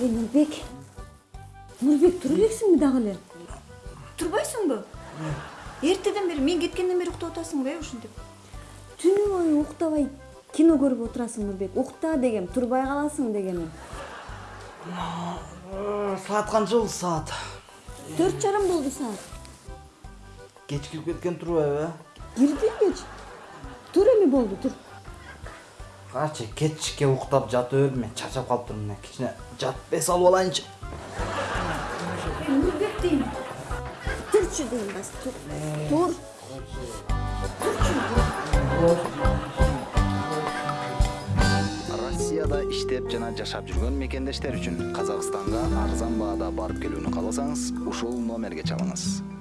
ey нурбек нурбек тура элексиңби дагы эле турбайсыңбы эртеден бери мен кеткенден бери уктап атасыңбы э ушинтип түнү бою уктабай кино көрүп отурасың нурбек укта дегем турбай каласың дегеним саат канча болду саат төрт жарым болду саат кеч кирип кеткен турбайбы э кирди кеч тур эми болду тур качы кечке уктап жатып бердим мен чарчап калыптырмын мына кичине жатып эс алып алайынчы нурбек дейм турчу дейм бас тур тур россияда иштеп жана жашап жүргөн мекендештер үчүн казакстанга арзан баада барып келүүнү кааласаңыз ушул номерге чалыңыз